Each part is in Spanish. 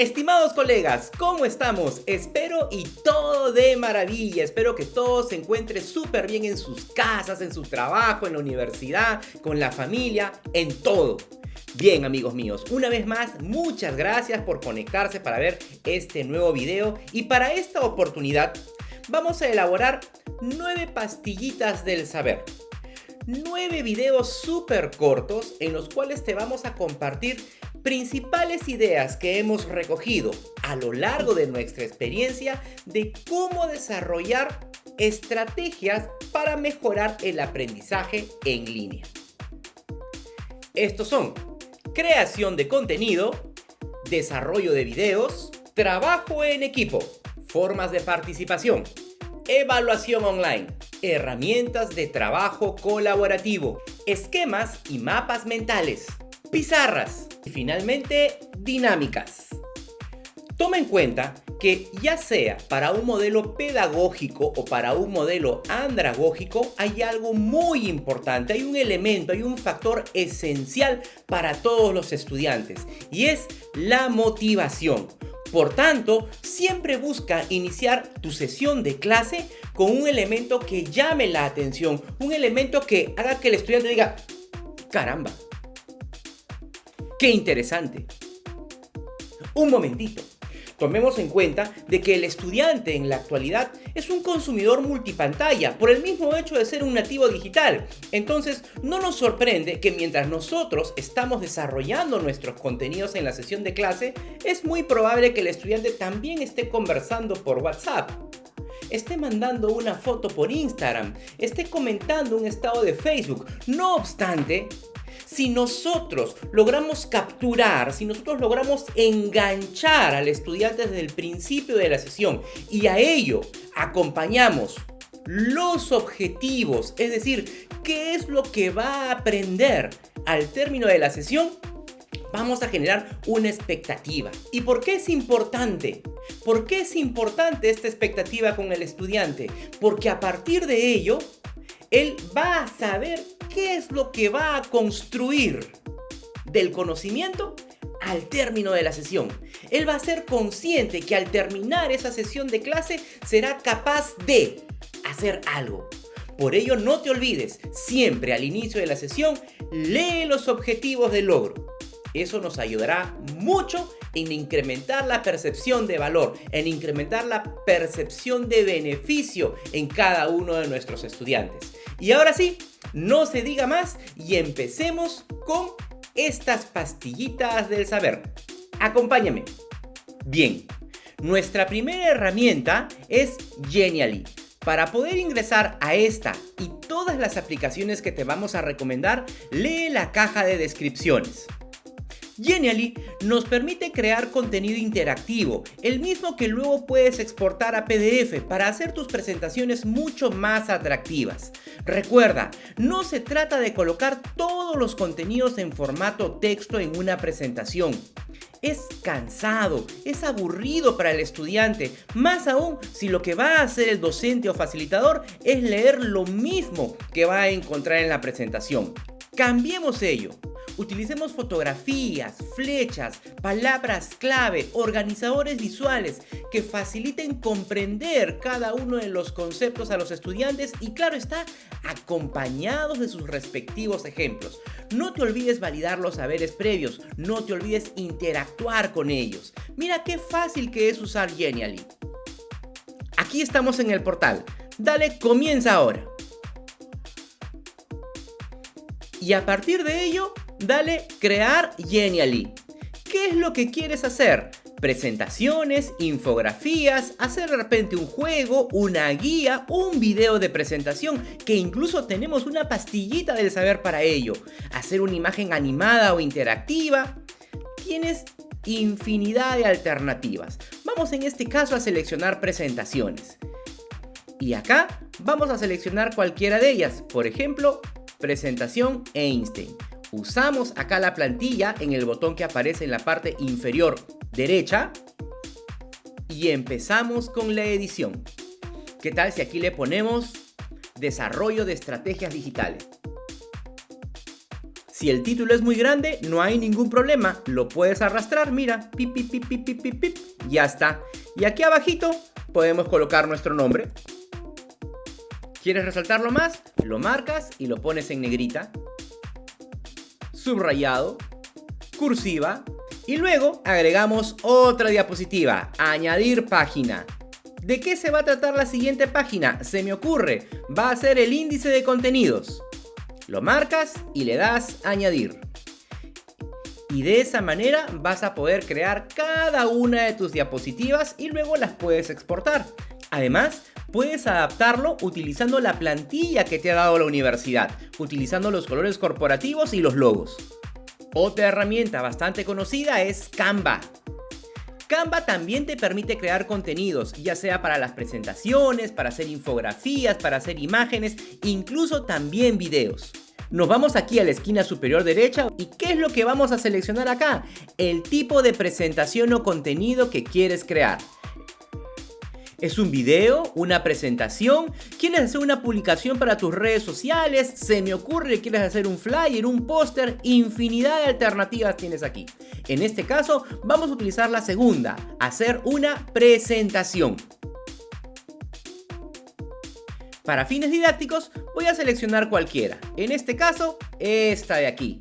Estimados colegas, ¿cómo estamos? Espero y todo de maravilla, espero que todos se encuentren súper bien en sus casas, en su trabajo, en la universidad, con la familia, en todo. Bien amigos míos, una vez más muchas gracias por conectarse para ver este nuevo video y para esta oportunidad vamos a elaborar nueve pastillitas del saber. Nueve videos súper cortos en los cuales te vamos a compartir principales ideas que hemos recogido a lo largo de nuestra experiencia de cómo desarrollar estrategias para mejorar el aprendizaje en línea. Estos son creación de contenido, desarrollo de videos, trabajo en equipo, formas de participación, evaluación online, herramientas de trabajo colaborativo, esquemas y mapas mentales, pizarras, y finalmente, dinámicas. Toma en cuenta que ya sea para un modelo pedagógico o para un modelo andragógico, hay algo muy importante, hay un elemento, hay un factor esencial para todos los estudiantes y es la motivación. Por tanto, siempre busca iniciar tu sesión de clase con un elemento que llame la atención, un elemento que haga que el estudiante diga, caramba, ¡Qué interesante! Un momentito. Tomemos en cuenta de que el estudiante en la actualidad es un consumidor multipantalla por el mismo hecho de ser un nativo digital. Entonces no nos sorprende que mientras nosotros estamos desarrollando nuestros contenidos en la sesión de clase, es muy probable que el estudiante también esté conversando por WhatsApp esté mandando una foto por Instagram, esté comentando un estado de Facebook. No obstante, si nosotros logramos capturar, si nosotros logramos enganchar al estudiante desde el principio de la sesión y a ello acompañamos los objetivos, es decir, qué es lo que va a aprender al término de la sesión, vamos a generar una expectativa. ¿Y por qué es importante? ¿Por qué es importante esta expectativa con el estudiante? Porque a partir de ello, él va a saber qué es lo que va a construir del conocimiento al término de la sesión. Él va a ser consciente que al terminar esa sesión de clase será capaz de hacer algo. Por ello no te olvides, siempre al inicio de la sesión, lee los objetivos del logro. Eso nos ayudará mucho en incrementar la percepción de valor, en incrementar la percepción de beneficio en cada uno de nuestros estudiantes. Y ahora sí, no se diga más y empecemos con estas pastillitas del saber. Acompáñame. Bien, nuestra primera herramienta es Genially. Para poder ingresar a esta y todas las aplicaciones que te vamos a recomendar, lee la caja de descripciones. Genially nos permite crear contenido interactivo, el mismo que luego puedes exportar a PDF para hacer tus presentaciones mucho más atractivas. Recuerda, no se trata de colocar todos los contenidos en formato texto en una presentación. Es cansado, es aburrido para el estudiante, más aún si lo que va a hacer el docente o facilitador es leer lo mismo que va a encontrar en la presentación. Cambiemos ello. Utilicemos fotografías, flechas, palabras clave, organizadores visuales que faciliten comprender cada uno de los conceptos a los estudiantes y claro está, acompañados de sus respectivos ejemplos. No te olvides validar los saberes previos, no te olvides interactuar con ellos. Mira qué fácil que es usar Genially. Aquí estamos en el portal. Dale comienza ahora. Y a partir de ello, dale crear Genially. ¿Qué es lo que quieres hacer? Presentaciones, infografías, hacer de repente un juego, una guía, un video de presentación, que incluso tenemos una pastillita del saber para ello. Hacer una imagen animada o interactiva. Tienes infinidad de alternativas. Vamos en este caso a seleccionar presentaciones. Y acá vamos a seleccionar cualquiera de ellas. Por ejemplo, presentación Einstein. Usamos acá la plantilla en el botón que aparece en la parte inferior derecha y empezamos con la edición. ¿Qué tal si aquí le ponemos desarrollo de estrategias digitales? Si el título es muy grande, no hay ningún problema, lo puedes arrastrar, mira, pip, pip, pip, pip, pip, pip, ya está. Y aquí abajito podemos colocar nuestro nombre. ¿Quieres resaltarlo más? Lo marcas y lo pones en negrita, subrayado, cursiva, y luego agregamos otra diapositiva, añadir página. ¿De qué se va a tratar la siguiente página? Se me ocurre, va a ser el índice de contenidos. Lo marcas y le das añadir. Y de esa manera vas a poder crear cada una de tus diapositivas y luego las puedes exportar. Además, puedes adaptarlo utilizando la plantilla que te ha dado la universidad, utilizando los colores corporativos y los logos. Otra herramienta bastante conocida es Canva. Canva también te permite crear contenidos, ya sea para las presentaciones, para hacer infografías, para hacer imágenes, incluso también videos. Nos vamos aquí a la esquina superior derecha y ¿qué es lo que vamos a seleccionar acá? El tipo de presentación o contenido que quieres crear. ¿Es un video? ¿Una presentación? ¿Quieres hacer una publicación para tus redes sociales? ¿Se me ocurre quieres hacer un flyer, un póster? Infinidad de alternativas tienes aquí. En este caso, vamos a utilizar la segunda, hacer una presentación. Para fines didácticos, voy a seleccionar cualquiera. En este caso, esta de aquí.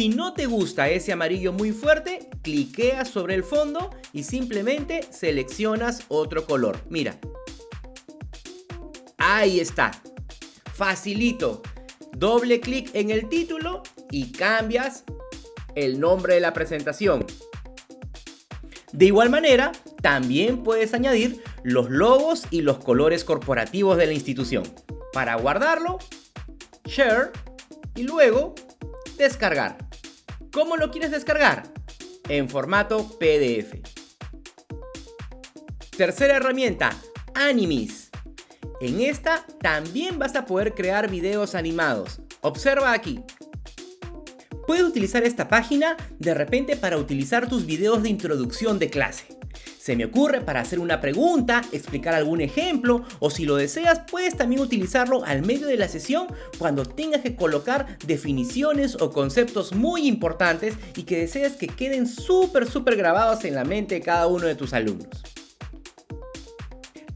Si no te gusta ese amarillo muy fuerte, cliqueas sobre el fondo y simplemente seleccionas otro color. Mira. Ahí está. Facilito. Doble clic en el título y cambias el nombre de la presentación. De igual manera, también puedes añadir los logos y los colores corporativos de la institución. Para guardarlo, Share y luego Descargar. ¿Cómo lo quieres descargar? En formato PDF. Tercera herramienta, Animis. En esta también vas a poder crear videos animados. Observa aquí. Puedes utilizar esta página de repente para utilizar tus videos de introducción de clase. Se me ocurre para hacer una pregunta, explicar algún ejemplo o si lo deseas puedes también utilizarlo al medio de la sesión cuando tengas que colocar definiciones o conceptos muy importantes y que deseas que queden súper súper grabados en la mente de cada uno de tus alumnos.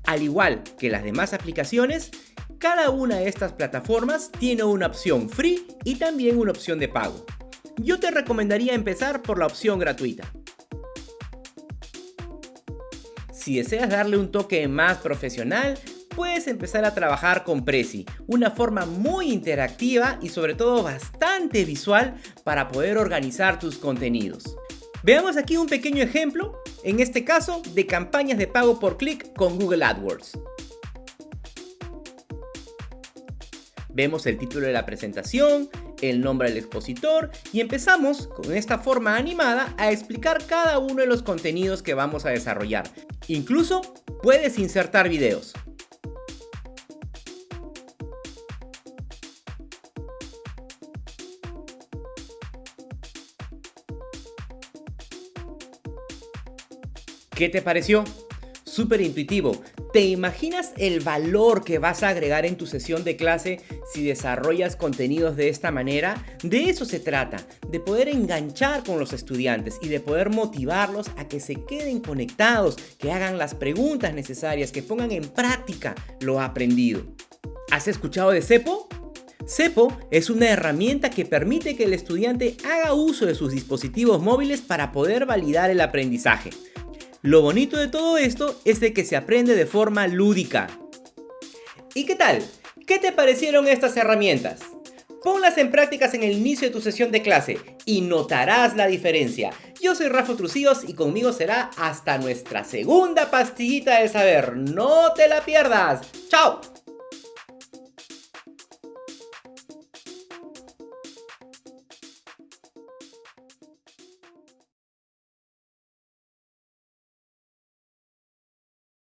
Al igual que las demás aplicaciones, cada una de estas plataformas tiene una opción free y también una opción de pago. Yo te recomendaría empezar por la opción gratuita. Si deseas darle un toque más profesional, puedes empezar a trabajar con Prezi, una forma muy interactiva y sobre todo bastante visual para poder organizar tus contenidos. Veamos aquí un pequeño ejemplo, en este caso de campañas de pago por clic con Google AdWords. Vemos el título de la presentación, el nombre del expositor y empezamos con esta forma animada a explicar cada uno de los contenidos que vamos a desarrollar. Incluso puedes insertar videos. ¿Qué te pareció? Súper intuitivo, ¿Te imaginas el valor que vas a agregar en tu sesión de clase si desarrollas contenidos de esta manera? De eso se trata, de poder enganchar con los estudiantes y de poder motivarlos a que se queden conectados, que hagan las preguntas necesarias, que pongan en práctica lo aprendido. ¿Has escuchado de CEPO? CEPO es una herramienta que permite que el estudiante haga uso de sus dispositivos móviles para poder validar el aprendizaje. Lo bonito de todo esto es de que se aprende de forma lúdica. ¿Y qué tal? ¿Qué te parecieron estas herramientas? Ponlas en prácticas en el inicio de tu sesión de clase y notarás la diferencia. Yo soy Rafa Trucíos y conmigo será hasta nuestra segunda pastillita de saber. ¡No te la pierdas! ¡Chao!